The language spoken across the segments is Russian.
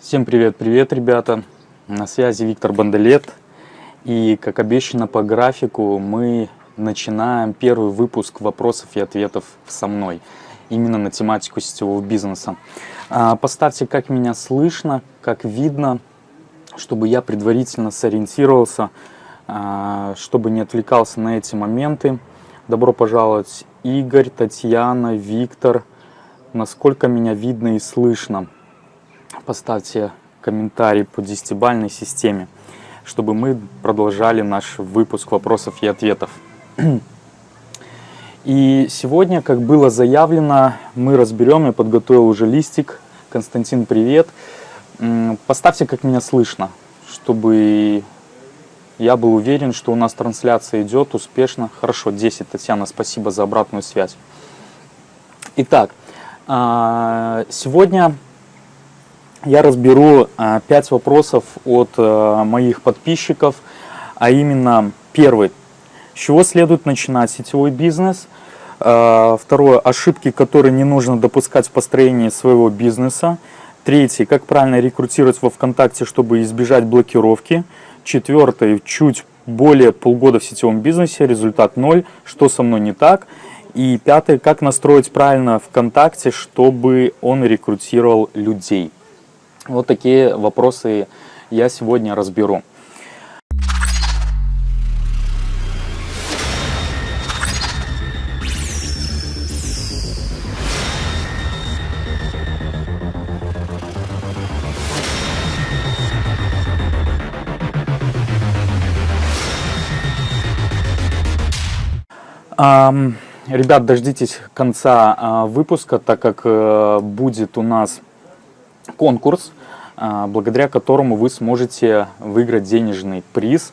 Всем привет-привет, ребята! На связи Виктор Бандалет. И, как обещано по графику, мы начинаем первый выпуск вопросов и ответов со мной. Именно на тематику сетевого бизнеса. А, поставьте, как меня слышно, как видно, чтобы я предварительно сориентировался, а, чтобы не отвлекался на эти моменты. Добро пожаловать, Игорь, Татьяна, Виктор. Насколько меня видно и слышно? Поставьте комментарий по десятибальной системе, чтобы мы продолжали наш выпуск вопросов и ответов. И сегодня, как было заявлено, мы разберем, я подготовил уже листик. Константин, привет. Поставьте, как меня слышно, чтобы я был уверен, что у нас трансляция идет успешно. Хорошо, 10. Татьяна, спасибо за обратную связь. Итак, а, сегодня я разберу 5 вопросов от э, моих подписчиков, а именно первый. С чего следует начинать сетевой бизнес? Э, второе. Ошибки, которые не нужно допускать в построении своего бизнеса. Третий. Как правильно рекрутировать во ВКонтакте, чтобы избежать блокировки. Четвертый. Чуть более полгода в сетевом бизнесе, результат ноль. Что со мной не так? И пятый. Как настроить правильно ВКонтакте, чтобы он рекрутировал людей. Вот такие вопросы я сегодня разберу. Ребят, дождитесь конца а, выпуска, так как э, будет у нас конкурс, благодаря которому вы сможете выиграть денежный приз.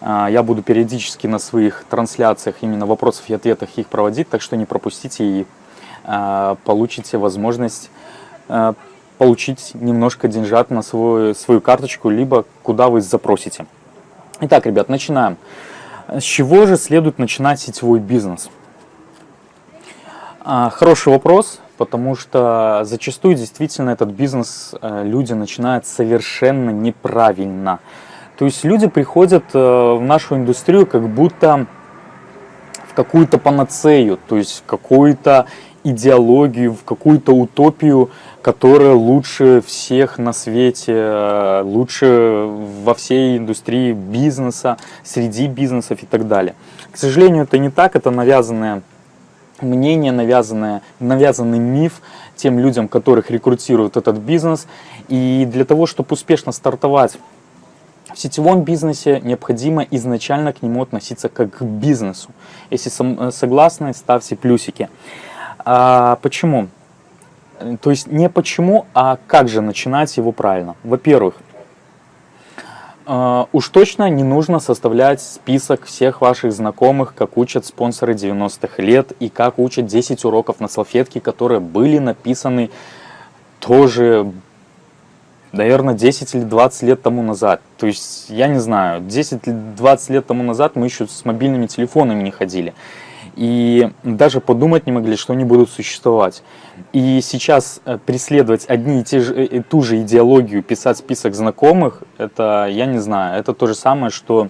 А, я буду периодически на своих трансляциях именно вопросов и ответах их проводить, так что не пропустите и получите возможность получить немножко деньжат на свою, свою карточку, либо куда вы запросите. Итак, ребят, начинаем. С чего же следует начинать сетевой бизнес? А, хороший вопрос, потому что зачастую действительно этот бизнес э, люди начинают совершенно неправильно. То есть люди приходят э, в нашу индустрию как будто в какую-то панацею, то есть какую-то идеологию, в какую-то утопию, которая лучше всех на свете, э, лучше во всей индустрии бизнеса, среди бизнесов и так далее. К сожалению, это не так, это навязанное мнение, навязанное, навязанный миф тем людям, которых рекрутируют этот бизнес. И для того, чтобы успешно стартовать в сетевом бизнесе, необходимо изначально к нему относиться как к бизнесу. Если э, согласны, ставьте плюсики. А, почему? То есть не почему, а как же начинать его правильно. Во-первых, уж точно не нужно составлять список всех ваших знакомых, как учат спонсоры 90-х лет и как учат 10 уроков на салфетке, которые были написаны тоже, наверное, 10 или 20 лет тому назад. То есть, я не знаю, 10 или 20 лет тому назад мы еще с мобильными телефонами не ходили и даже подумать не могли, что они будут существовать. И сейчас э, преследовать одни и, те же, и э, ту же идеологию, писать список знакомых, это, я не знаю, это то же самое, что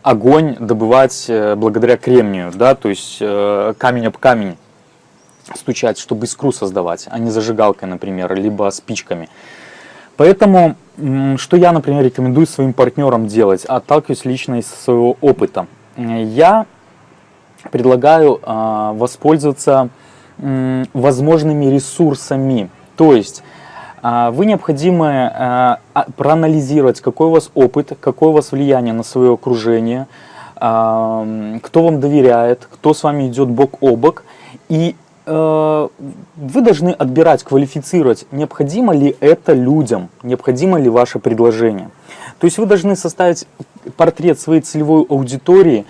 огонь добывать э, благодаря кремнию, да, то есть камень об камень стучать, чтобы искру создавать, а не зажигалкой, например, либо спичками. Поэтому, что я, например, рекомендую своим партнерам делать, отталкиваюсь лично из своего опыта. Я предлагаю э, воспользоваться э, возможными ресурсами. То есть э, вы необходимо э, проанализировать, какой у вас опыт, какое у вас влияние на свое окружение, э, кто вам доверяет, кто с вами идет бок о бок. И э, вы должны отбирать, квалифицировать, необходимо ли это людям, необходимо ли ваше предложение. То есть вы должны составить портрет своей целевой аудитории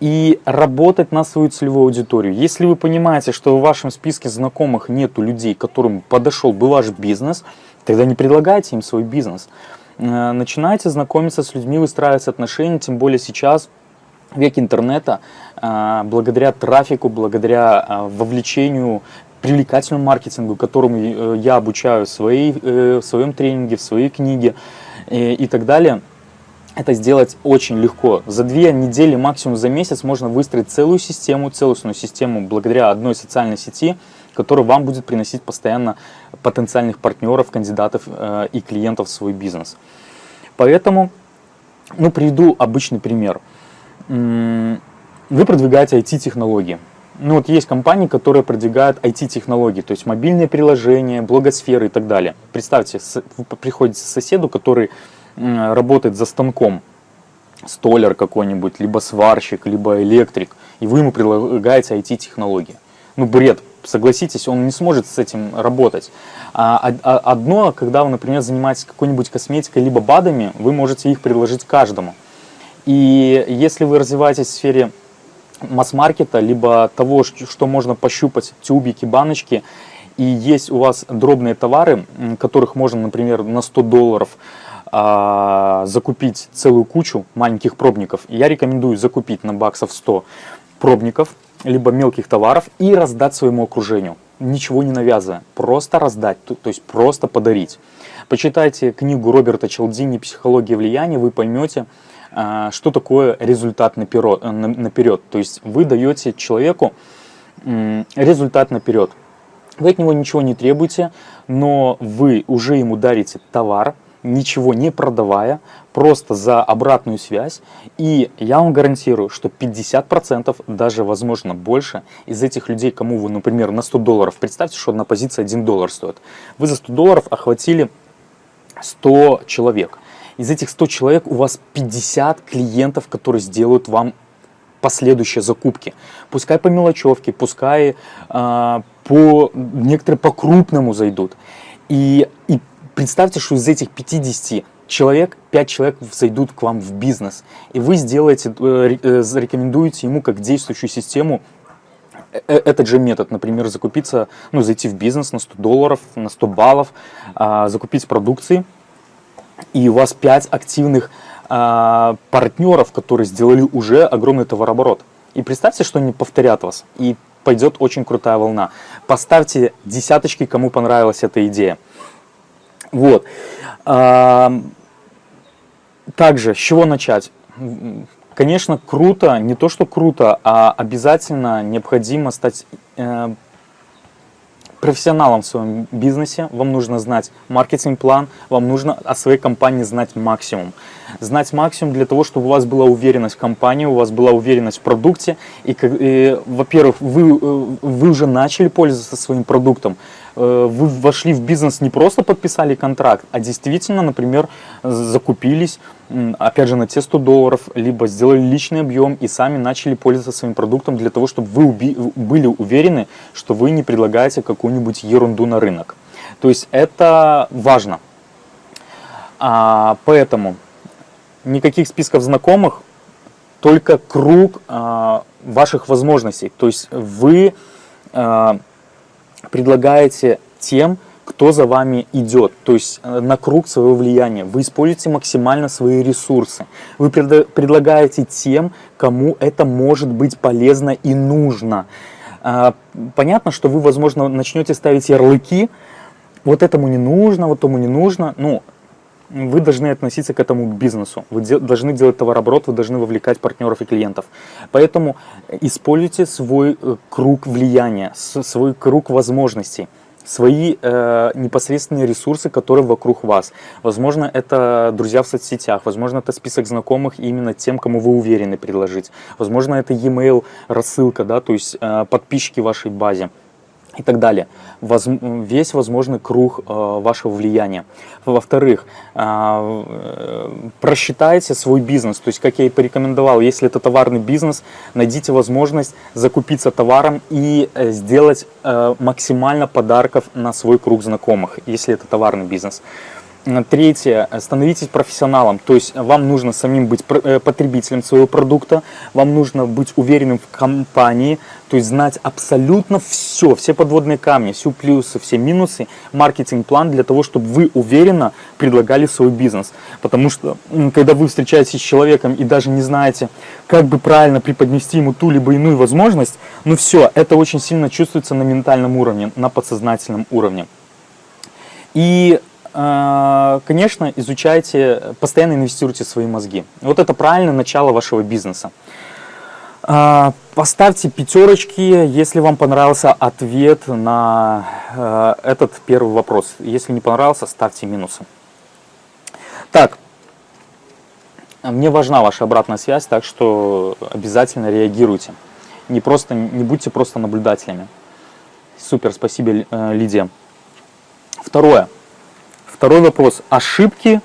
и работать на свою целевую аудиторию. Если вы понимаете, что в вашем списке знакомых нету людей, которым подошел бы ваш бизнес, тогда не предлагайте им свой бизнес. Э, начинайте знакомиться с людьми, выстраивать отношения, тем более сейчас, век интернета, э, благодаря трафику, благодаря э, вовлечению привлекательному маркетингу, которому я обучаю в, своей, в своем тренинге, в своей книге и так далее, это сделать очень легко. За две недели, максимум за месяц можно выстроить целую систему, целостную систему благодаря одной социальной сети, которая вам будет приносить постоянно потенциальных партнеров, кандидатов э, и клиентов в свой бизнес. Поэтому, ну, приведу обычный пример. Вы продвигаете IT-технологии. Ну вот есть компании, которые продвигают IT-технологии, то есть мобильные приложения, блогосферы и так далее. Представьте, вы приходите к соседу, который работает за станком, столер какой-нибудь, либо сварщик, либо электрик, и вы ему предлагаете IT-технологии. Ну бред, согласитесь, он не сможет с этим работать. А, а одно, когда вы, например, занимаетесь какой-нибудь косметикой, либо БАДами, вы можете их предложить каждому. И если вы развиваетесь в сфере масс-маркета, либо того, что можно пощупать, тюбики, баночки, и есть у вас дробные товары, которых можно, например, на 100 долларов а, закупить целую кучу маленьких пробников, я рекомендую закупить на баксов 100 пробников, либо мелких товаров и раздать своему окружению, ничего не навязывая, просто раздать, то, то есть просто подарить. Почитайте книгу Роберта Челдини «Психология влияния», вы поймете, а, что такое результат наперед, э, наперед. То есть вы даете человеку результат наперед. Вы от него ничего не требуете, но вы уже ему дарите товар, ничего не продавая, просто за обратную связь. И я вам гарантирую, что 50%, даже возможно больше, из этих людей, кому вы, например, на 100 долларов, представьте, что одна позиция 1 доллар стоит, вы за 100 долларов охватили 100 человек. Из этих 100 человек у вас 50 клиентов, которые сделают вам последующие закупки. Пускай по мелочевке, пускай э, по некоторые по крупному зайдут. И, и представьте, что из этих 50 человек, 5 человек зайдут к вам в бизнес. И вы сделаете, э, э, зарекомендуете ему как действующую систему э, этот же метод, например, закупиться, ну, зайти в бизнес на 100 долларов, на 100 баллов, а, закупить продукции, и у вас 5 активных а, партнеров, которые сделали уже огромный товарооборот. И представьте, что они повторят вас, и пойдет очень крутая волна. Поставьте десяточки, кому понравилась эта идея. Вот. Также, с чего начать? Конечно, круто, не то что круто, а обязательно необходимо стать э, профессионалом в своем бизнесе, вам нужно знать маркетинг-план, вам нужно о своей компании знать максимум. Знать максимум для того, чтобы у вас была уверенность в компании, у вас была уверенность в продукте. И, и во-первых, вы, э, вы уже начали пользоваться своим продуктом, Э, вы вошли в бизнес не просто подписали контракт, а действительно, например, закупились, опять же, на те 100 долларов, либо сделали личный объем и сами начали пользоваться своим продуктом для того, чтобы вы были уверены, что вы не предлагаете какую-нибудь ерунду на рынок. То есть это важно. А, поэтому никаких списков знакомых, только круг а, ваших возможностей. То есть вы... А, предлагаете тем, кто за вами идет, то есть э, на круг своего влияния. Вы используете максимально свои ресурсы. Вы предлагаете тем, кому это может быть полезно и нужно. А, понятно, что вы, возможно, начнете ставить ярлыки, вот этому не нужно, вот тому не нужно. Ну, вы должны относиться к этому бизнесу, вы де должны делать товарооборот, вы должны вовлекать партнеров и клиентов. Поэтому используйте свой э, круг влияния, свой круг возможностей свои э, непосредственные ресурсы, которые вокруг вас. Возможно, это друзья в соцсетях, возможно, это список знакомых именно тем, кому вы уверены предложить. Возможно, это e-mail рассылка, да, то есть э, подписчики вашей базе и так далее. Воз, весь возможный круг э, вашего влияния. Во-вторых, э, просчитайте свой бизнес. То есть, как я и порекомендовал, если это товарный бизнес, найдите возможность закупиться товаром и э, сделать э, максимально подарков на свой круг знакомых, если это товарный бизнес. Третье, становитесь профессионалом, то есть вам нужно самим быть э, потребителем своего продукта, вам нужно быть уверенным в компании, то есть знать абсолютно все, все подводные камни, все плюсы, все минусы, маркетинг-план для того, чтобы вы уверенно предлагали свой бизнес. Потому что, когда вы встречаетесь с человеком и даже не знаете, как бы правильно преподнести ему ту либо иную возможность, ну все, это очень сильно чувствуется на ментальном уровне, на подсознательном уровне. И конечно, изучайте, постоянно инвестируйте в свои мозги. Вот это правильное начало вашего бизнеса. А, поставьте пятерочки, если вам понравился ответ на э, этот первый вопрос. Если не понравился, ставьте минусы. Так, мне важна ваша обратная связь, так что обязательно реагируйте. Не, просто, не будьте просто наблюдателями. Супер, спасибо, э, Лидия. Второе. Второй вопрос. Ошибки,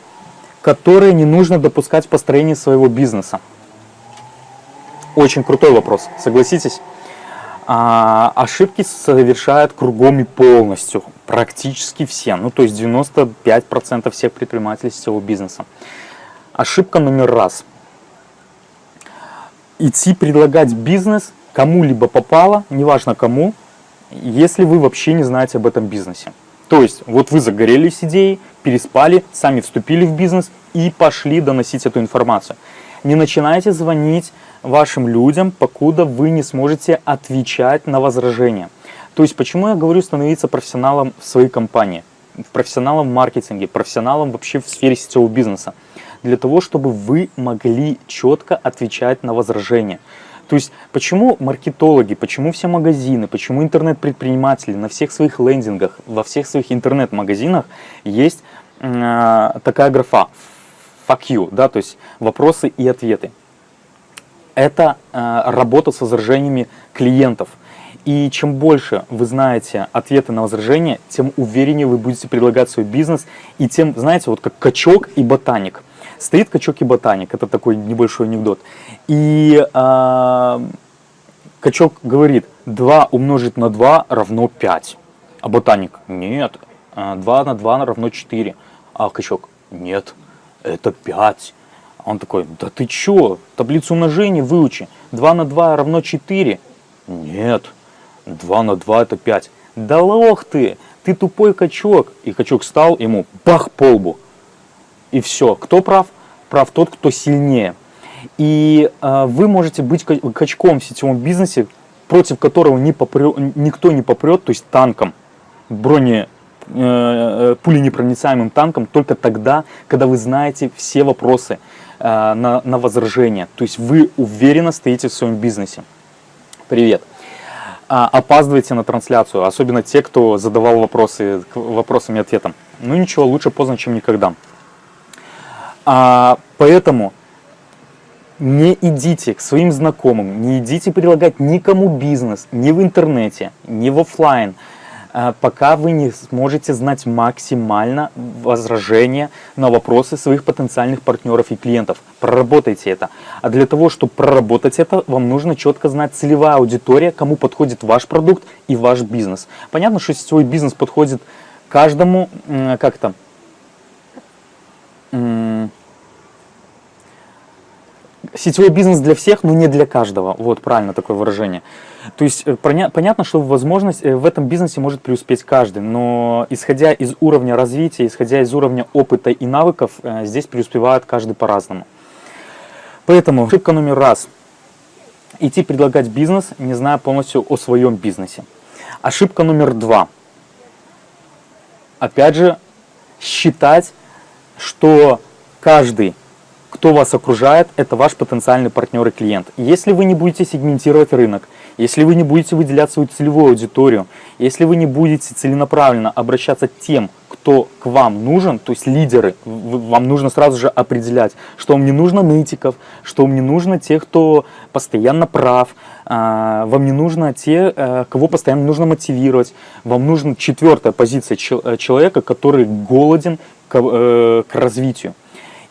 которые не нужно допускать в построении своего бизнеса. Очень крутой вопрос, согласитесь? А, ошибки совершают кругом и полностью, практически все, ну то есть 95% всех предпринимателей сетевого бизнеса. Ошибка номер раз. Идти предлагать бизнес кому-либо попало, неважно кому, если вы вообще не знаете об этом бизнесе. То есть, вот вы загорелись идеей, переспали, сами вступили в бизнес и пошли доносить эту информацию. Не начинайте звонить вашим людям, покуда вы не сможете отвечать на возражения. То есть, почему я говорю становиться профессионалом в своей компании, профессионалом в маркетинге, профессионалом вообще в сфере сетевого бизнеса? Для того, чтобы вы могли четко отвечать на возражения. То есть, почему маркетологи, почему все магазины, почему интернет-предприниматели на всех своих лендингах, во всех своих интернет-магазинах есть э, такая графа «fuck you», да, то есть вопросы и ответы. Это э, работа с возражениями клиентов. И чем больше вы знаете ответы на возражения, тем увереннее вы будете предлагать свой бизнес, и тем, знаете, вот как качок и ботаник – Стоит качок и ботаник, это такой небольшой анекдот. И э, качок говорит, 2 умножить на 2 равно 5. А ботаник, нет, 2 на 2 равно 4. А качок, нет, это 5. Он такой, да ты чё, таблицу умножения выучи. 2 на 2 равно 4. Нет, 2 на 2 это 5. Да лох ты, ты тупой качок. И качок встал, ему бах по лбу и все. Кто прав? Прав тот, кто сильнее. И э, вы можете быть качком в сетевом бизнесе, против которого не попрет, никто не попрет, то есть танком, броне, э, э, пуленепроницаемым танком, только тогда, когда вы знаете все вопросы э, на, на возражение. То есть вы уверенно стоите в своем бизнесе. Привет. А, опаздываете на трансляцию, особенно те, кто задавал вопросы, вопросами и ответом. Ну ничего, лучше поздно, чем никогда. А, поэтому не идите к своим знакомым, не идите предлагать никому бизнес, ни в интернете, ни в офлайн, а, пока вы не сможете знать максимально возражения на вопросы своих потенциальных партнеров и клиентов. Проработайте это. А для того, чтобы проработать это, вам нужно четко знать целевая аудитория, кому подходит ваш продукт и ваш бизнес. Понятно, что сетевой бизнес подходит каждому, как то сетевой бизнес для всех, но не для каждого. Вот правильно такое выражение. То есть э, понятно, что возможность э, в этом бизнесе может преуспеть каждый, но исходя из уровня развития, исходя из уровня опыта и навыков, э, здесь преуспевает каждый по-разному. Поэтому ошибка номер раз. Идти предлагать бизнес, не зная полностью о своем бизнесе. Ошибка номер два. Опять же, считать, что каждый кто вас окружает, это ваш потенциальный партнер и клиент. Если вы не будете сегментировать рынок, если вы не будете выделять свою целевую аудиторию, если вы не будете целенаправленно обращаться тем, кто к вам нужен, то есть лидеры, вам нужно сразу же определять, что вам не нужно нытиков, что вам не нужно тех, кто постоянно прав, а, вам не нужно те, э, кого постоянно нужно мотивировать, вам нужна четвертая позиция человека, который голоден к, э, к развитию.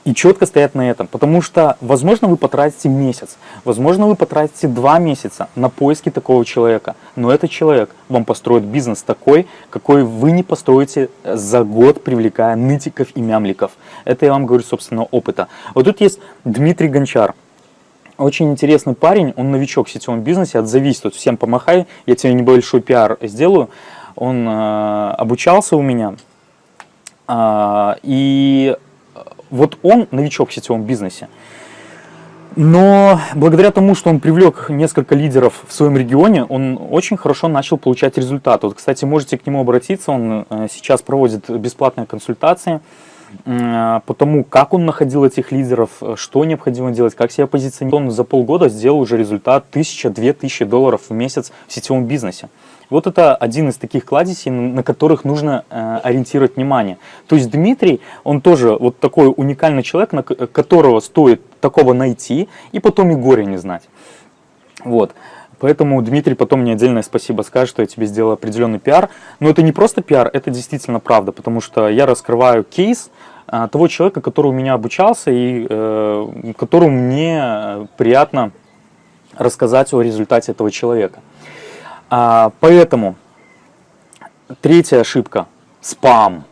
И четко стоять на этом, потому что, возможно, вы потратите месяц, возможно, вы потратите два месяца на поиски такого человека, но этот человек вам построит бизнес такой, какой вы не построите за год, привлекая нытиков и мямликов. Это я вам говорю собственного опыта. Вот тут есть Дмитрий Гончар. Очень интересный парень, он новичок в сетевом бизнесе, отзовись, тут всем помахай, я тебе небольшой пиар сделаю. Он э, обучался у меня, э, и вот он новичок в сетевом бизнесе, но благодаря тому, что он привлек несколько лидеров в своем регионе, он очень хорошо начал получать результаты. Вот, кстати, можете к нему обратиться, он э, сейчас проводит бесплатные консультации по тому, как он находил этих лидеров, что необходимо делать, как себя позиционировать. Он за полгода сделал уже результат 1000-2000 долларов в месяц в сетевом бизнесе. Вот это один из таких кладезей, на которых нужно э, ориентировать внимание. То есть Дмитрий, он тоже вот такой уникальный человек, на которого стоит такого найти и потом и горе не знать. Вот. Поэтому Дмитрий потом мне отдельное спасибо скажет, что я тебе сделал определенный пиар. Но это не просто пиар, это действительно правда, потому что я раскрываю кейс а, того человека, который у меня обучался и э, которому мне приятно рассказать о результате этого человека. А, поэтому третья ошибка – спам.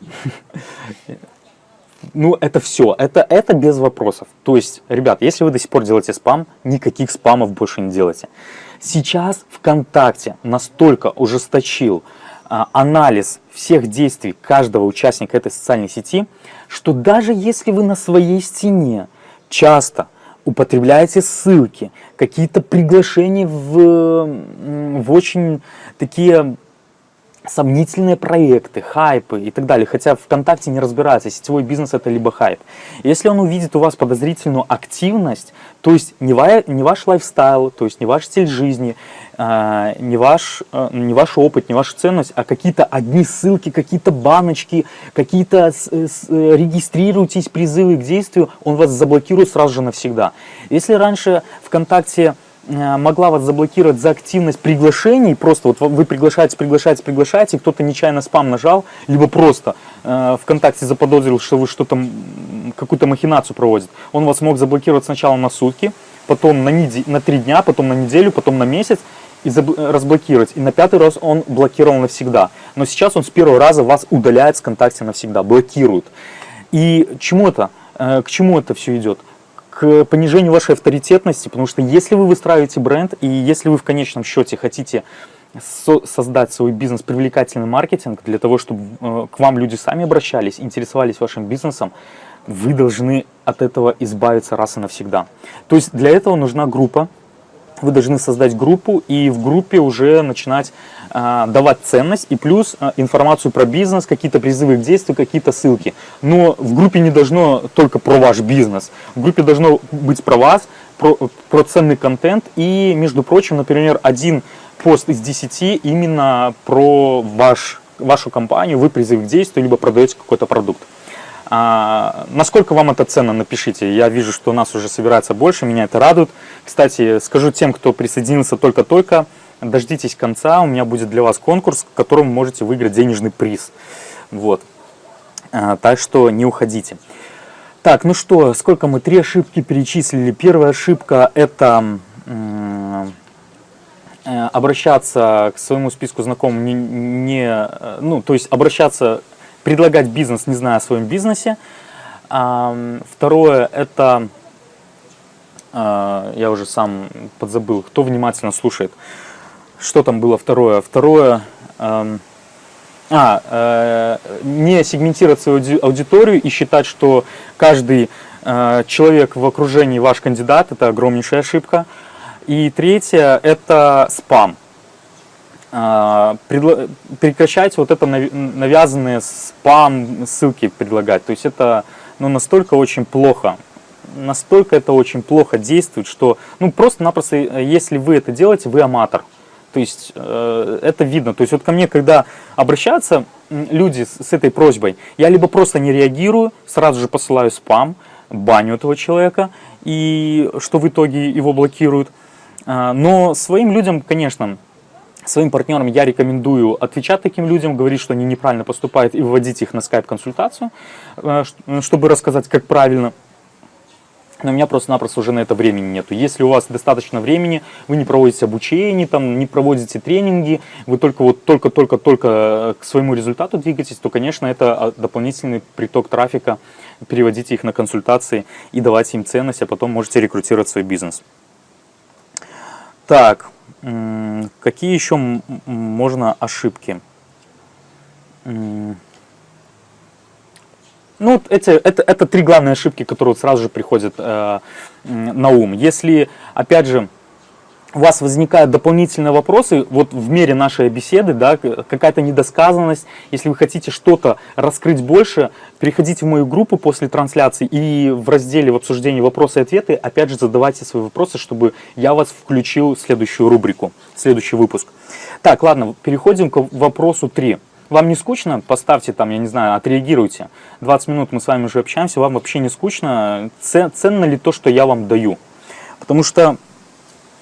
Ну, это все, это, это без вопросов. То есть, ребят, если вы до сих пор делаете спам, никаких спамов больше не делайте. Сейчас ВКонтакте настолько ужесточил а, анализ всех действий каждого участника этой социальной сети, что даже если вы на своей стене часто употребляете ссылки, какие-то приглашения в, в очень такие сомнительные проекты, хайпы и так далее, хотя ВКонтакте не разбирается, сетевой бизнес это либо хайп. Если он увидит у вас подозрительную активность, то есть не, ва не ваш lifestyle, то есть не ваш стиль жизни, э, не, ваш, э, не ваш опыт, не ваша ценность, а какие-то одни ссылки, какие-то баночки, какие-то э, регистрируйтесь, призывы к действию, он вас заблокирует сразу же навсегда. Если раньше ВКонтакте Э, могла вас заблокировать за активность приглашений, просто вот вы приглашаете, приглашаете, приглашаете, кто-то нечаянно спам нажал, либо просто э, ВКонтакте заподозрил, что вы что-то, какую-то махинацию проводите. Он вас мог заблокировать сначала на сутки, потом на, на три дня, потом на неделю, потом на месяц и разблокировать. И на пятый раз он блокировал навсегда. Но сейчас он с первого раза вас удаляет с ВКонтакте навсегда, блокирует. И чему это? Э, к чему это все идет? К понижению вашей авторитетности, потому что если вы выстраиваете бренд, и если вы в конечном счете хотите со создать свой бизнес, привлекательный маркетинг, для того, чтобы э, к вам люди сами обращались, интересовались вашим бизнесом, вы должны от этого избавиться раз и навсегда. То есть для этого нужна группа, вы должны создать группу и в группе уже начинать э, давать ценность и плюс э, информацию про бизнес, какие-то призывы к действию, какие-то ссылки. Но в группе не должно только про ваш бизнес, в группе должно быть про вас, про, про ценный контент и, между прочим, например, один пост из 10 именно про ваш, вашу компанию, вы призыв к действию, либо продаете какой-то продукт. А, насколько вам это ценно, напишите. Я вижу, что у нас уже собирается больше, меня это радует. Кстати, скажу тем, кто присоединился только-только, дождитесь конца, у меня будет для вас конкурс, в котором можете выиграть денежный приз. Вот. А, так что не уходите. Так, ну что, сколько мы? Три ошибки перечислили. Первая ошибка – это э, обращаться к своему списку знакомым не, не э, ну, то есть обращаться предлагать бизнес, не зная о своем бизнесе. Второе, это, а, я уже сам подзабыл, кто внимательно слушает. Что там было второе? Второе, а, э, не сегментировать свою аудиторию и считать, что каждый э, человек в окружении ваш кандидат, это огромнейшая ошибка. И третье, это спам. А, прекращать вот это навязанные спам ссылки предлагать. То есть это ну, настолько очень плохо, настолько это очень плохо действует, что ну просто-напросто, э, если вы это делаете, вы аматор. То есть э, это видно. То есть вот ко мне, когда обращаются люди с, этой просьбой, я либо просто не реагирую, сразу же посылаю спам, баню этого человека, и что в итоге его блокируют. Э, но своим людям, конечно, Своим партнерам я рекомендую отвечать таким людям, говорить, что они неправильно поступают и вводить их на скайп-консультацию, э, чтобы рассказать, как правильно. Но у меня просто-напросто уже на это времени нету. Если у вас достаточно времени, вы не проводите обучение, там, не проводите тренинги, вы только вот только-только-только э, к своему результату двигаетесь, то, конечно, это а, дополнительный приток трафика. Переводите их на консультации и давайте им ценность, а потом можете рекрутировать свой бизнес. Так, какие еще можно ошибки? Ну, эти, это, это три главные ошибки, которые вот сразу же приходят э, на ум. Если, опять же, у вас возникают дополнительные вопросы, вот в мере нашей беседы, да, какая-то недосказанность, если вы хотите что-то раскрыть больше, переходите в мою группу после трансляции и в разделе в обсуждении вопросы и ответы, опять же, задавайте свои вопросы, чтобы я вас включил в следующую рубрику, в следующий выпуск. Так, ладно, переходим к вопросу 3. Вам не скучно? Поставьте там, я не знаю, отреагируйте. 20 минут мы с вами уже общаемся, вам вообще не скучно? Ценно ли то, что я вам даю? Потому что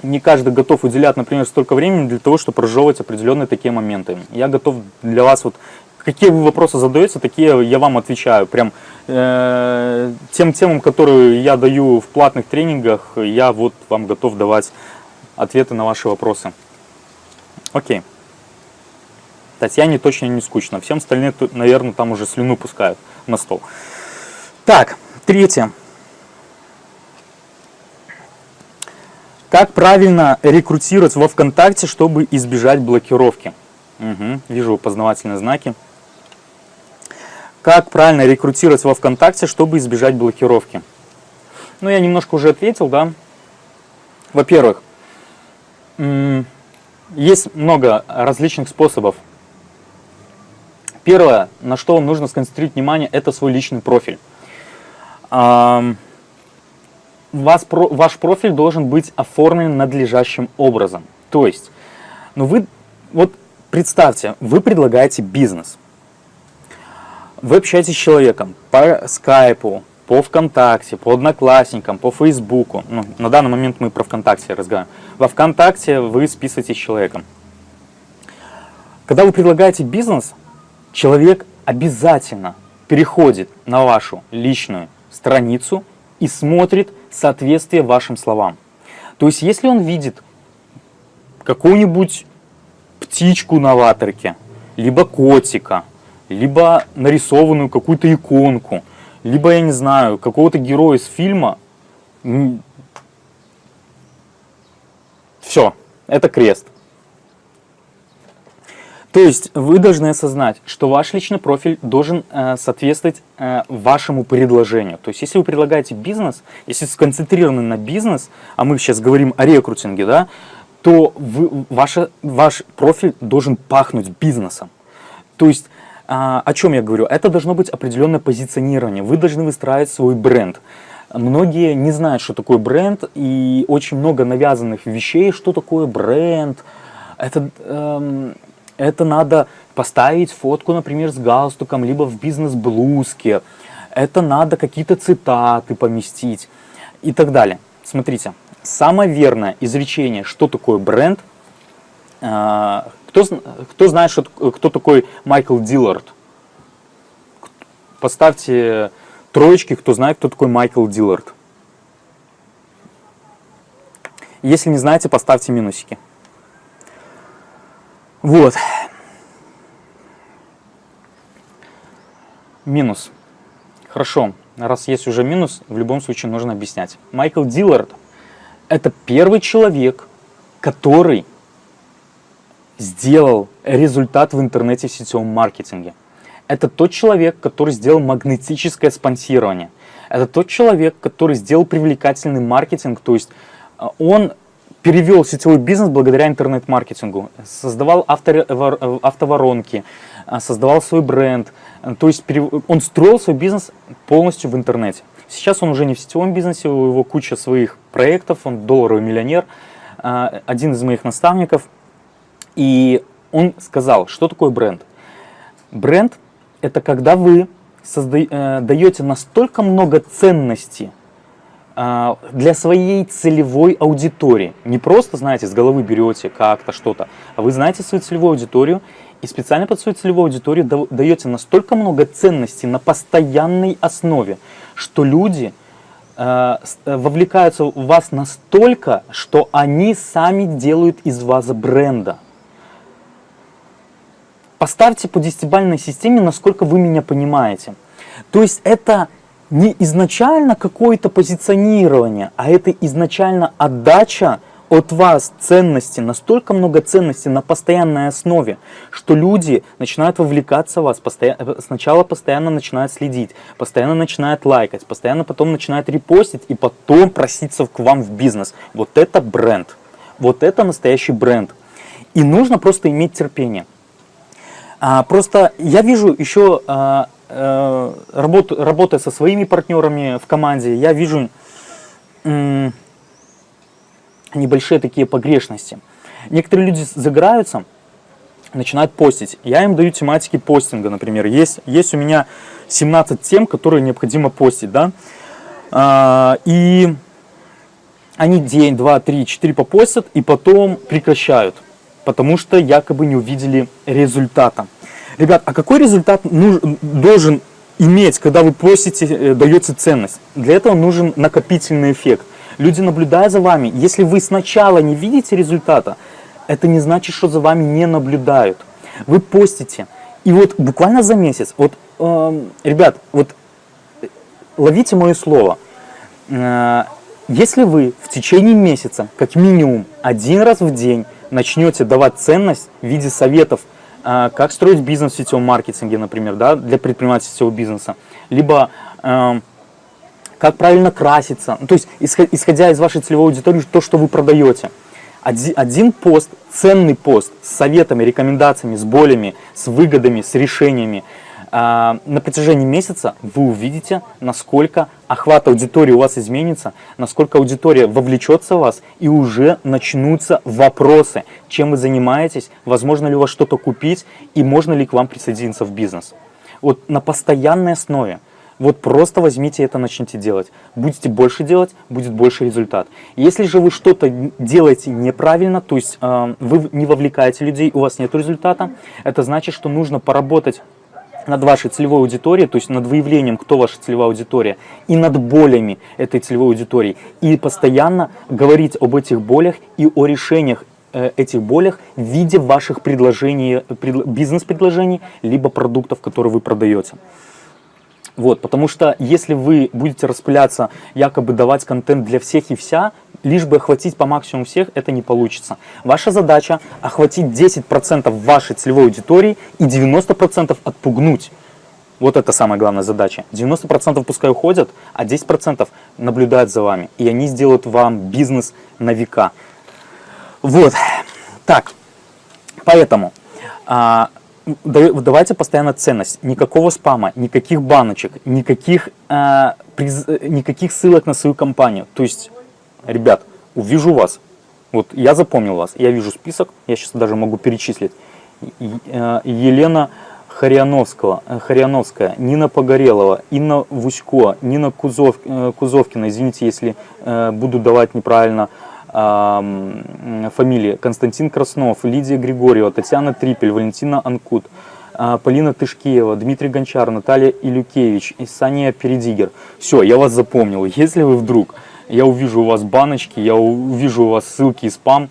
не каждый готов уделять, например, столько времени для того, чтобы разжевывать определенные такие моменты. Я готов для вас вот какие вы вопросы задаете, такие я вам отвечаю. Прям э, тем темам, которые я даю в платных тренингах, я вот вам готов давать ответы на ваши вопросы. Окей. Татьяне точно не скучно. Всем остальным, наверное, там уже слюну пускают на стол. Так, третье. Как правильно рекрутировать во ВКонтакте, чтобы избежать блокировки? Угу, вижу познавательные знаки. Как правильно рекрутировать во ВКонтакте, чтобы избежать блокировки? Ну, я немножко уже ответил, да. Во-первых, есть много различных способов Первое, на что нужно сконцентрировать внимание, это свой личный профиль. Вас, ваш профиль должен быть оформлен надлежащим образом. То есть, ну вы, вот представьте, вы предлагаете бизнес. Вы общаетесь с человеком по скайпу, по ВКонтакте, по Одноклассникам, по Фейсбуку. Ну, на данный момент мы про ВКонтакте разговариваем. Во ВКонтакте вы списываетесь с человеком. Когда вы предлагаете бизнес, человек обязательно переходит на вашу личную страницу и смотрит соответствие вашим словам. То есть, если он видит какую-нибудь птичку на ватерке, либо котика, либо нарисованную какую-то иконку, либо, я не знаю, какого-то героя из фильма, все, это крест. То есть вы должны осознать, что ваш личный профиль должен э, соответствовать э, вашему предложению. То есть если вы предлагаете бизнес, если сконцентрированы на бизнес, а мы сейчас говорим о рекрутинге, да, то вы, ваша, ваш профиль должен пахнуть бизнесом. То есть э, о чем я говорю? Это должно быть определенное позиционирование. Вы должны выстраивать свой бренд. Многие не знают, что такое бренд, и очень много навязанных вещей, что такое бренд. Это... Эм, это надо поставить фотку, например, с галстуком, либо в бизнес-блузке. Это надо какие-то цитаты поместить и так далее. Смотрите, самое верное изречение, что такое бренд, а, кто, кто знает, что, кто такой Майкл Диллард? Поставьте троечки, кто знает, кто такой Майкл Диллард. Если не знаете, поставьте минусики. Вот. Минус. Хорошо, раз есть уже минус, в любом случае нужно объяснять. Майкл Диллард – это первый человек, который сделал результат в интернете в сетевом маркетинге. Это тот человек, который сделал магнетическое спонсирование. Это тот человек, который сделал привлекательный маркетинг, то есть а, он перевел сетевой бизнес благодаря интернет-маркетингу, создавал автоворонки, а, создавал свой бренд, то есть он строил свой бизнес полностью в интернете. Сейчас он уже не в сетевом бизнесе, у него куча своих проектов, он долларовый миллионер, один из моих наставников. И он сказал, что такое бренд? Бренд – это когда вы созда... Э, даете настолько много ценностей для своей целевой аудитории. Не просто, знаете, с головы берете как-то что-то, а вы знаете свою целевую аудиторию и специально под свою целевую аудиторию даете настолько много ценностей на постоянной основе, что люди э, вовлекаются в вас настолько, что они сами делают из вас бренда. Поставьте по десятибалльной системе, насколько вы меня понимаете. То есть это не изначально какое-то позиционирование, а это изначально отдача от вас ценности, настолько много ценностей на постоянной основе, что люди начинают вовлекаться в вас, постоянно, сначала постоянно начинают следить, постоянно начинают лайкать, постоянно потом начинают репостить и потом проситься к вам в бизнес. Вот это бренд. Вот это настоящий бренд. И нужно просто иметь терпение. А, просто я вижу еще а, работ, работая со своими партнерами в команде, я вижу небольшие такие погрешности. Некоторые люди загораются, начинают постить. Я им даю тематики постинга, например. Есть, есть у меня 17 тем, которые необходимо постить, да. А, и они день, два, три, четыре попостят и потом прекращают, потому что якобы не увидели результата. Ребят, а какой результат нужен, должен иметь, когда вы просите, э, даете ценность? Для этого нужен накопительный эффект. Люди наблюдают за вами. Если вы сначала не видите результата, это не значит, что за вами не наблюдают. Вы постите. И вот буквально за месяц, вот, э, ребят, вот э, ловите мое слово. Э, если вы в течение месяца, как минимум один раз в день, начнете давать ценность в виде советов как строить бизнес в сетевом маркетинге, например, да, для предпринимателя сетевого бизнеса, либо э, как правильно краситься, ну, то есть исходя из вашей целевой аудитории, то, что вы продаете. Один, один пост, ценный пост с советами, рекомендациями, с болями, с выгодами, с решениями – а, на протяжении месяца вы увидите, насколько охват аудитории у вас изменится, насколько аудитория вовлечется в вас и уже начнутся вопросы, чем вы занимаетесь, возможно ли у вас что-то купить и можно ли к вам присоединиться в бизнес. Вот на постоянной основе. Вот просто возьмите это, начните делать. Будете больше делать, будет больше результат. Если же вы что-то делаете неправильно, то есть э, вы не вовлекаете людей, у вас нет результата, это значит, что нужно поработать над вашей целевой аудиторией, то есть над выявлением, кто ваша целевая аудитория, и над болями этой целевой аудитории. И постоянно говорить об этих болях и о решениях э, этих болях в виде ваших предложений, бизнес-предложений, либо продуктов, которые вы продаете. Вот, потому что если вы будете распыляться, якобы давать контент для всех и вся, лишь бы охватить по максимуму всех, это не получится. Ваша задача охватить 10% вашей целевой аудитории и 90% отпугнуть. Вот это самая главная задача. 90% пускай уходят, а 10% наблюдают за вами. И они сделают вам бизнес на века. Вот. Так. Поэтому а, давайте постоянно ценность. Никакого спама, никаких баночек, никаких, а, приз, никаких ссылок на свою компанию. То есть ребят, увижу вас, вот я запомнил вас, я вижу список, я сейчас даже могу перечислить. Э, Елена Харьяновского, э, Харьяновская, Нина Погорелова, Инна Вусько, Нина Кузов, э, Кузовкина, извините, если буду давать неправильно фамилии, Константин Краснов, Лидия Григорьева, Татьяна Трипель, Валентина Анкут, Полина Тышкеева, Дмитрий Гончар, Наталья Илюкевич Саня Передигер. Все, я вас запомнил. Если вы вдруг я увижу у вас баночки, я увижу у вас ссылки и спам.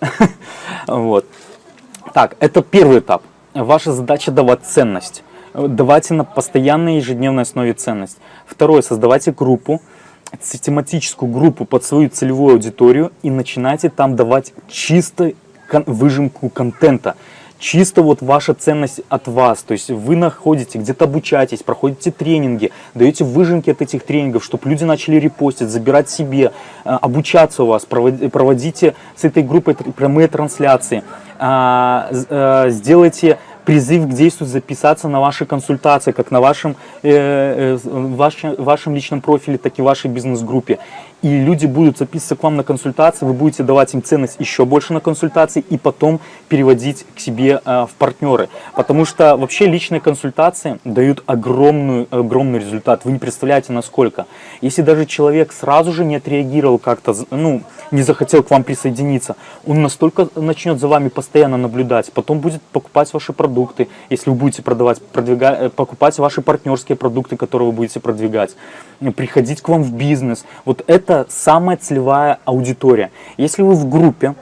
Вот. Так, это первый этап. Ваша задача давать ценность. Давайте на постоянной ежедневной основе ценность. Второе, создавайте группу, систематическую группу под свою целевую аудиторию и начинайте там давать чисто выжимку контента чисто вот ваша ценность от вас. То есть вы находите, где-то обучаетесь, проходите тренинги, даете выжимки от этих тренингов, чтобы люди начали репостить, забирать себе, э, обучаться у вас, проводите с этой группой прямые трансляции, а, э, сделайте призыв к действию записаться на ваши консультации, как на вашем, э, э, вашем, вашем личном профиле, так и в вашей бизнес-группе. И люди будут записываться к вам на консультации, вы будете давать им ценность еще больше на консультации и потом переводить к себе э, в партнеры. Потому что вообще личные консультации дают огромную, огромный результат. Вы не представляете, насколько. Если даже человек сразу же не отреагировал как-то, ну, не захотел к вам присоединиться, он настолько начнет за вами постоянно наблюдать, потом будет покупать ваши продукты, если вы будете продавать, продвигать, э, покупать ваши партнерские продукты, которые вы будете продвигать, приходить к вам в бизнес. Вот это самая целевая аудитория. Если вы в группе,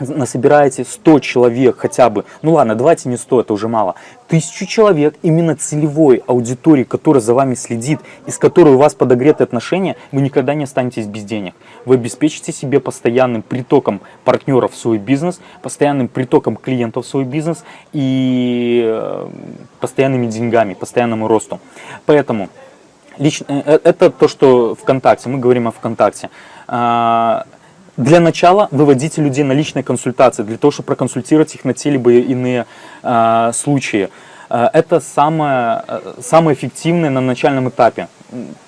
насобираете 100 человек хотя бы, ну ладно, давайте не 100, это уже мало, тысячу человек именно целевой аудитории, которая за вами следит, из которой у вас подогреты отношения, вы никогда не останетесь без денег. Вы обеспечите себе постоянным притоком партнеров в свой бизнес, постоянным притоком клиентов в свой бизнес и э, постоянными деньгами, постоянному росту. Поэтому лично, э, это то, что ВКонтакте, мы говорим о ВКонтакте. А, для начала выводите людей на личные консультации, для того, чтобы проконсультировать их на те либо иные э, случаи. Э, это самое, э, самое эффективное на начальном этапе.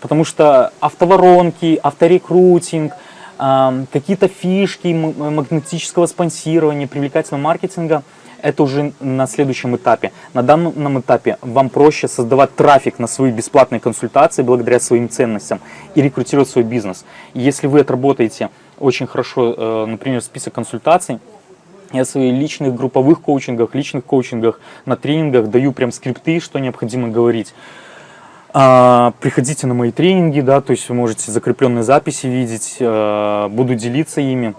Потому что автоворонки, авторекрутинг, э, какие-то фишки магнетического спонсирования, привлекательного маркетинга – это уже на следующем этапе. На данном этапе вам проще создавать трафик на свои бесплатные консультации благодаря своим ценностям и рекрутировать свой бизнес. Если вы отработаете очень хорошо, э, например, список консультаций. Я в своих личных групповых коучингах, личных коучингах, на тренингах даю прям скрипты, что необходимо говорить. А, приходите на мои тренинги, да, то есть вы можете закрепленные записи видеть, а, буду делиться ими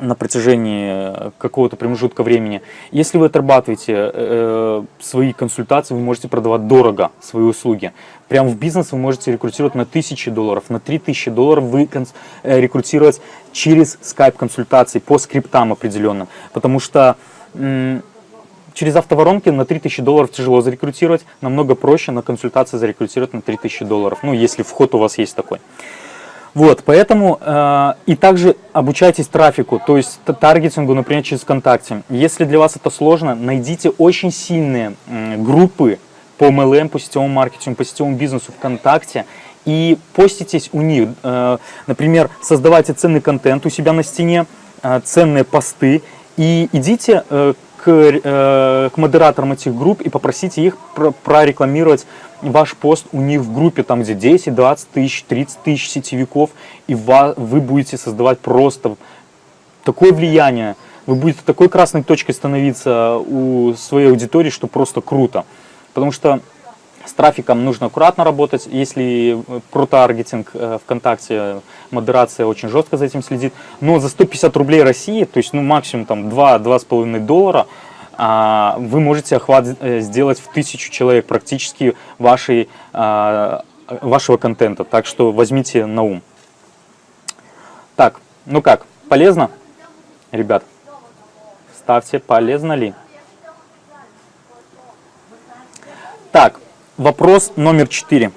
на протяжении какого-то промежутка времени. Если вы отрабатываете э, свои консультации, вы можете продавать дорого свои услуги. Прямо в бизнес вы можете рекрутировать на тысячи долларов, на три тысячи долларов вы э, рекрутировать через скайп-консультации по скриптам определенным. Потому что через автоворонки на 3000 долларов тяжело зарекрутировать, намного проще на консультации зарекрутировать на 3000 долларов, ну если вход у вас есть такой. Вот, поэтому э, и также обучайтесь трафику, то есть таргетингу, например, через ВКонтакте. Если для вас это сложно, найдите очень сильные э, группы по MLM, по сетевому маркетингу, по сетевому бизнесу ВКонтакте и поститесь у них. Э, например, создавайте ценный контент у себя на стене, э, ценные посты и идите э, к, э, к модераторам этих групп и попросите их про прорекламировать ваш пост у них в группе, там где 10, 20 тысяч, 30 тысяч сетевиков, и вы будете создавать просто такое влияние, вы будете такой красной точкой становиться у своей аудитории, что просто круто. Потому что с трафиком нужно аккуратно работать, если про таргетинг э, ВКонтакте, модерация очень жестко за этим следит, но за 150 рублей России, то есть ну максимум там 2-2,5 доллара, а, вы можете охват э, сделать в тысячу человек практически вашей, а, вашего контента. Так что возьмите на ум. Так, ну как, полезно, ребят? Ставьте, полезно ли? Так, вопрос номер четыре.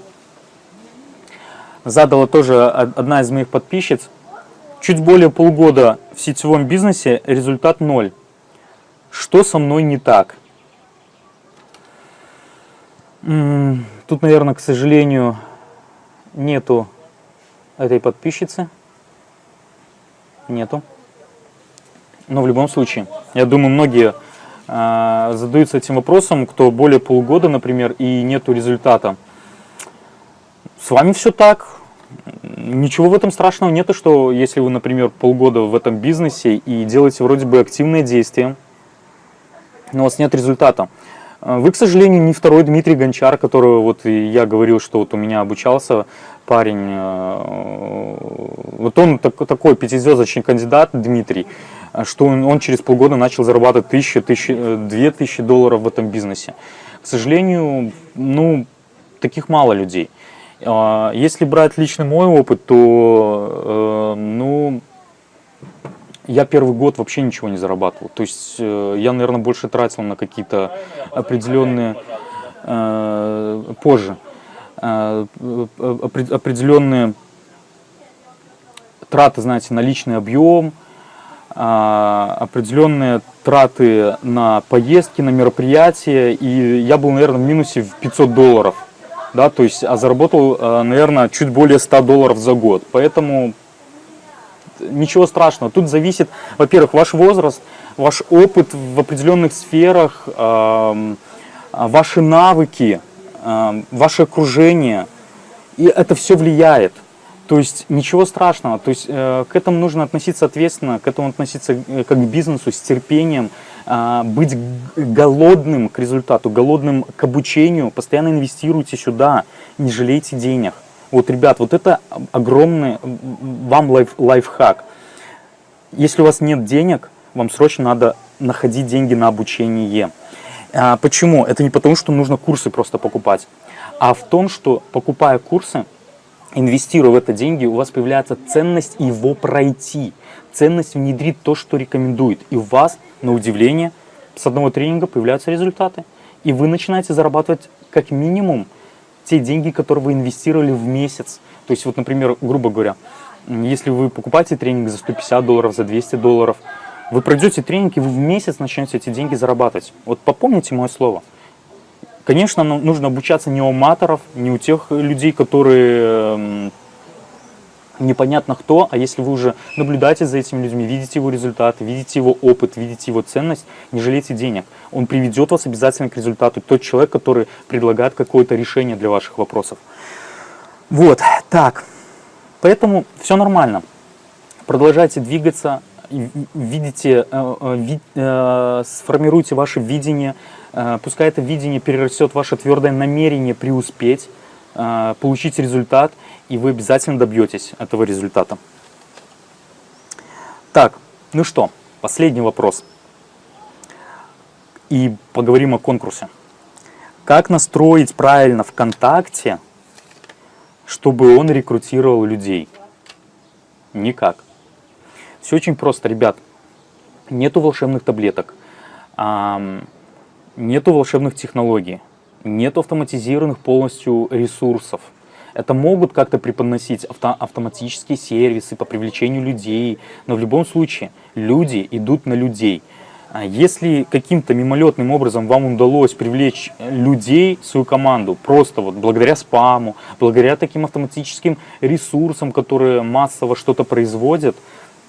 Задала тоже одна из моих подписчиц. Чуть более полгода в сетевом бизнесе, результат ноль. Что со мной не так? Тут, наверное, к сожалению, нету этой подписчицы. Нету. Но в любом случае, я думаю, многие задаются этим вопросом, кто более полугода, например, и нету результата. С вами все так. Ничего в этом страшного нету, что если вы, например, полгода в этом бизнесе и делаете вроде бы активные действия, но у вас нет результата. А, вы, к сожалению, не второй Дмитрий Гончар, которого вот я говорил, что вот у меня обучался парень. А, вот он такой пятизвездочный кандидат, Дмитрий, что он, через полгода начал зарабатывать тысячи, тысячи, две тысячи долларов в этом бизнесе. К сожалению, ну, таких мало людей. А, если брать личный мой опыт, то, э, ну, я первый год вообще ничего не зарабатывал. То есть э, я, наверное, больше тратил на какие-то определенные, э, позже, э, определенные траты, знаете, на личный объем, э, определенные траты на поездки, на мероприятия. И я был, наверное, в минусе в 500 долларов да, то есть, а заработал, э, наверное, чуть более 100 долларов за год. Поэтому ничего страшного. Тут зависит, во-первых, ваш возраст, ваш опыт в определенных сферах, ваши навыки, ваше окружение. И это все влияет. То есть ничего страшного, то есть э, к этому нужно относиться ответственно, к этому относиться э, как к бизнесу, с терпением, э, быть голодным к результату, голодным к обучению, постоянно инвестируйте сюда, не жалейте денег. Вот, ребят, вот это огромный вам лайф, лайфхак. Если у вас нет денег, вам срочно надо находить деньги на обучение. А, почему? Это не потому, что нужно курсы просто покупать, а в том, что покупая курсы, инвестируя в это деньги, у вас появляется ценность его пройти. Ценность внедрить то, что рекомендует. И у вас, на удивление, с одного тренинга появляются результаты. И вы начинаете зарабатывать как минимум те деньги, которые вы инвестировали в месяц. То есть, вот, например, грубо говоря, если вы покупаете тренинг за 150 долларов, за 200 долларов, вы пройдете тренинг, и вы в месяц начнете эти деньги зарабатывать. Вот попомните мое слово – Конечно, нужно обучаться не у маторов, не у тех людей, которые эм, непонятно кто, а если вы уже наблюдаете за этими людьми, видите его результаты, видите его опыт, видите его ценность, не жалейте денег. Он приведет вас обязательно к результату. Тот человек, который предлагает какое-то решение для ваших вопросов. Вот, так. Поэтому все нормально. Продолжайте двигаться, видите, э, э, э, сформируйте ваше видение, пускай это видение перерастет ваше твердое намерение преуспеть, э, получить результат, и вы обязательно добьетесь этого результата. Так, ну что, последний вопрос. И поговорим о конкурсе. Как настроить правильно ВКонтакте, чтобы он рекрутировал людей? Никак. Все очень просто, ребят. Нету волшебных таблеток нету волшебных технологий, нет автоматизированных полностью ресурсов. Это могут как-то преподносить авто автоматические сервисы по привлечению людей, но в любом случае люди идут на людей. А если каким-то мимолетным образом вам удалось привлечь людей в свою команду, просто вот благодаря спаму, благодаря таким автоматическим ресурсам, которые массово что-то производят,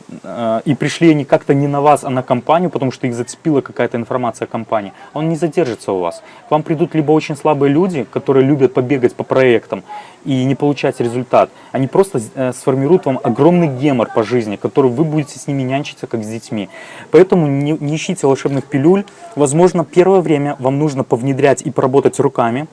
и пришли они как-то не на вас, а на компанию, потому что их зацепила какая-то информация о компании, он не задержится у вас. К вам придут либо очень слабые люди, которые любят побегать по проектам и не получать результат. Они просто э, сформируют вам огромный гемор по жизни, который вы будете с ними нянчиться, как с детьми. Поэтому не, не ищите волшебных пилюль. Возможно, первое время вам нужно повнедрять и поработать руками.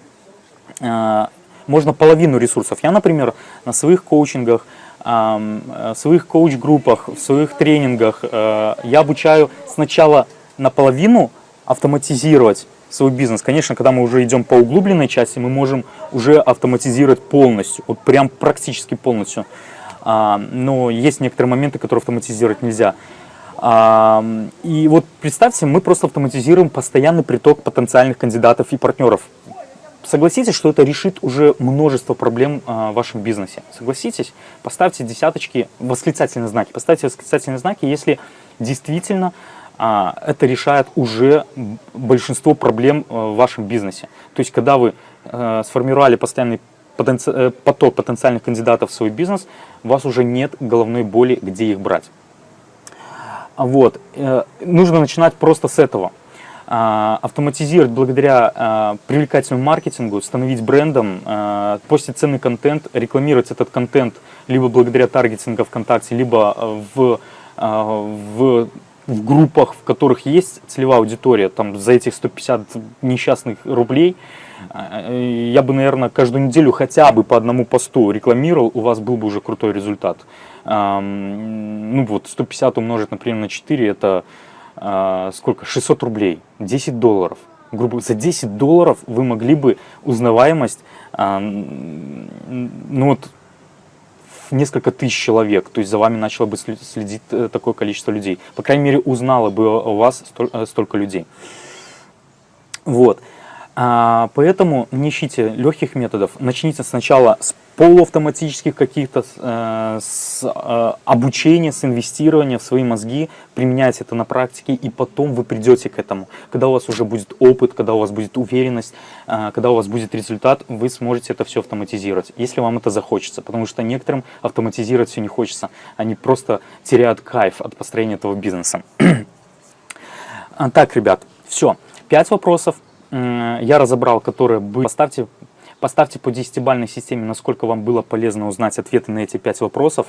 Э, можно половину ресурсов. Я, например, на своих коучингах в своих коуч-группах, в своих тренингах э, я обучаю сначала наполовину автоматизировать свой бизнес. Конечно, когда мы уже идем по углубленной части, мы можем уже автоматизировать полностью, вот прям практически полностью. Но есть некоторые моменты, которые автоматизировать нельзя. И вот представьте, мы просто автоматизируем постоянный приток потенциальных кандидатов и партнеров согласитесь, что это решит уже множество проблем а, в вашем бизнесе. Согласитесь? Поставьте десяточки, восклицательные знаки. Поставьте восклицательные знаки, если действительно а, это решает уже большинство проблем а, в вашем бизнесе. То есть, когда вы сформировали постоянный потенци... Э, поток потенциальных кандидатов в свой бизнес, у вас уже нет головной боли, где их брать. Вот. Э, нужно начинать просто с этого. А, автоматизировать благодаря а, привлекательному маркетингу, становить брендом, а, постить ценный контент, рекламировать этот контент либо благодаря таргетингу ВКонтакте, либо в, в, в группах, в которых есть целевая аудитория, там за этих 150 несчастных рублей, я бы, наверное, каждую неделю хотя бы по одному посту рекламировал, у вас был бы уже крутой результат. Ну вот 150 умножить, например, на 4, это а, сколько, 600 рублей, 10 долларов. Грубо за 10 долларов вы могли бы узнаваемость, а, ну вот, несколько тысяч человек, то есть за вами начало бы следить э, такое количество людей. По крайней мере, узнало бы у вас э, столько людей. Вот. А, поэтому не ищите легких методов. Начните сначала с полуавтоматических каких-то э, с э, обучения, с инвестирования в свои мозги, применяйте это на практике, и потом вы придете к этому. Когда у вас уже будет опыт, когда у вас будет уверенность, э, когда у вас будет результат, вы сможете это все автоматизировать, если вам это захочется. Потому что некоторым автоматизировать все не хочется. Они просто теряют кайф от построения этого бизнеса. так, ребят, все. Пять вопросов я разобрал, которые были. Поставьте, поставьте по десятибалльной системе, насколько вам было полезно узнать ответы на эти пять вопросов.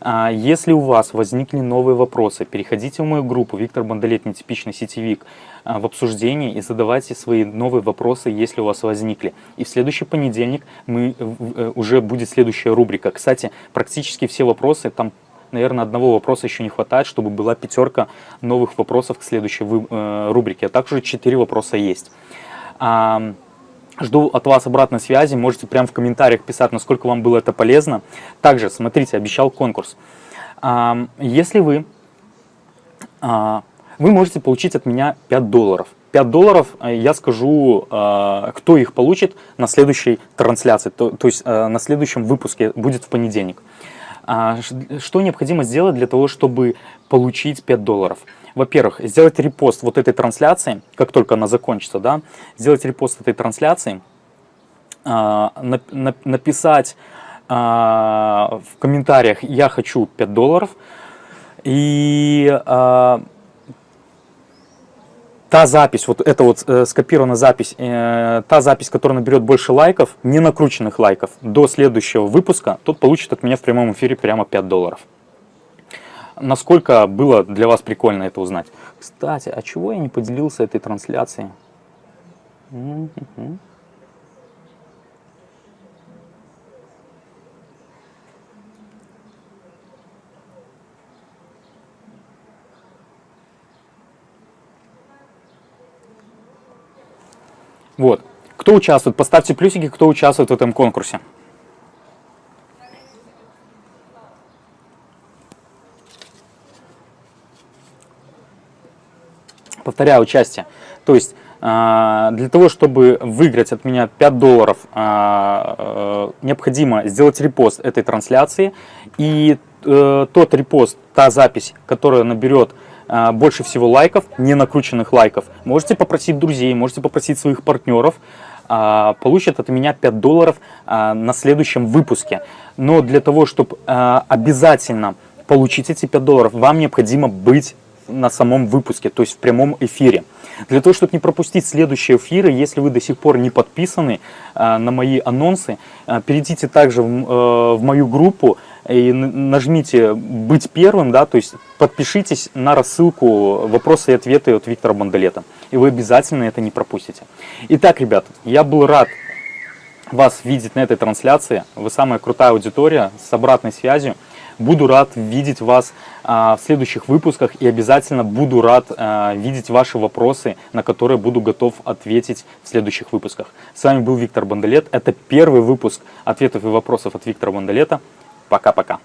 А, если у вас возникли новые вопросы, переходите в мою группу «Виктор Бондолет. Нетипичный сетевик» а, в обсуждении и задавайте свои новые вопросы, если у вас возникли. И в следующий понедельник мы, э, уже будет следующая рубрика. Кстати, практически все вопросы, там, наверное, одного вопроса еще не хватает, чтобы была пятерка новых вопросов к следующей э, рубрике. А также четыре вопроса есть. Жду от вас обратной связи, можете прямо в комментариях писать, насколько вам было это полезно. Также, смотрите, обещал конкурс. Если вы, а, вы можете получить от меня 5 долларов. 5 долларов э, я скажу, а, кто их получит на следующей трансляции, то, то есть э, на следующем выпуске, будет в понедельник. А, что необходимо сделать для того, чтобы получить 5 долларов? во-первых, сделать репост вот этой трансляции, как только она закончится, да, сделать репост этой трансляции, э, написать э, в комментариях «я хочу 5 долларов», и та запись, вот эта вот э, скопированная запись, э, та запись, которая наберет больше лайков, не накрученных лайков, до следующего выпуска, тот получит от меня в прямом эфире прямо 5 долларов насколько было для вас прикольно это узнать. Кстати, а чего я не поделился этой трансляцией? Вот. Кто участвует? Поставьте плюсики, кто участвует в этом конкурсе. повторяю, участие. То есть а, для того, чтобы выиграть от меня 5 долларов, а, э, необходимо сделать репост этой трансляции. И э, тот репост, та запись, которая наберет больше всего лайков, не накрученных лайков, можете попросить друзей, можете попросить своих партнеров, получат от меня 5 долларов на следующем выпуске. Но для того, чтобы обязательно получить эти 5 долларов, вам необходимо быть на самом выпуске, то есть в прямом эфире. Для того, чтобы не пропустить следующие эфиры, если вы до сих пор не подписаны э, на мои анонсы, э, перейдите также в, э, в мою группу и нажмите «Быть первым», да, то есть подпишитесь на рассылку «Вопросы и ответы» от Виктора Бондолета, и вы обязательно это не пропустите. Итак, ребята, я был рад вас видеть на этой трансляции. Вы самая крутая аудитория с обратной связью. Буду рад видеть вас а, в следующих выпусках и обязательно буду рад а, видеть ваши вопросы, на которые буду готов ответить в следующих выпусках. С вами был Виктор Бондолет. Это первый выпуск ответов и вопросов от Виктора Бондолета. Пока-пока.